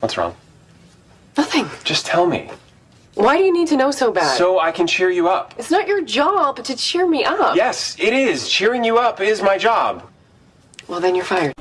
What's wrong? Nothing. Just tell me. Why do you need to know so bad? So I can cheer you up. it's not your job to cheer me up. Yes, it is. Cheering you up is my job. Well, then you're fired.